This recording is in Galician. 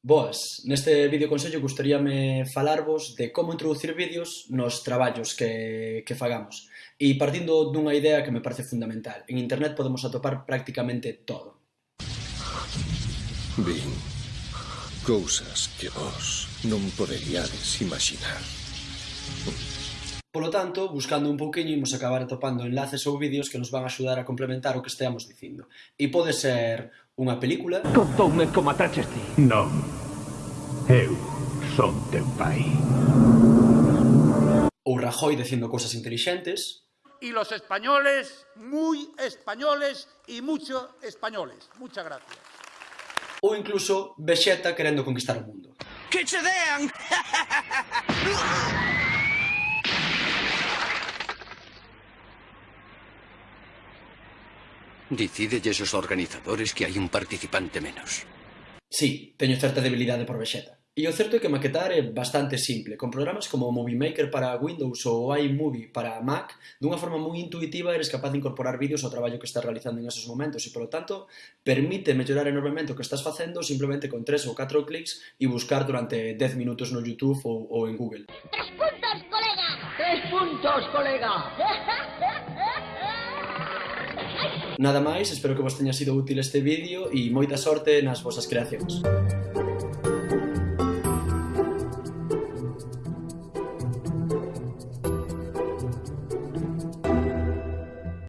Boas, neste vídeo consello gustaríame falarvos de como introducir vídeos nos traballos que, que fagamos e partindo dunha idea que me parece fundamental. En internet podemos atopar prácticamente todo. Vin cousas que vos non poderíades imaginar. Polo tanto, buscando un pouquiño imos acabar atopando enlaces ou vídeos que nos van axudar a complementar o que esteamos dicindo. E pode ser unha película... Contoume como ataches ti. Non. Eu son teu pai. Ou Rajoy dicindo cousas intelixentes, y los españoles, muy españoles y mucho españoles. Muchas gracias. Ou incluso Vegeta querendo conquistar o mundo. Que che dean! Dicídelles os organizadores que hai un participante menos. Sí, teño certa debilidade por Vexeta. E o certo é que maquetar é bastante simple, con programas como Movie Maker para Windows ou iMovie para Mac, dunha forma moi intuitiva eres capaz de incorporar vídeos ao traballo que estás realizando en esos momentos e, polo tanto, permite mellorar enormemente o que estás facendo simplemente con tres ou catro clics e buscar durante 10 minutos no YouTube ou, ou en Google. ¡Tres puntos, colega! ¡Tres puntos, colega! Nada máis, espero que vos teña sido útil este vídeo e moita sorte nas vosas creacións.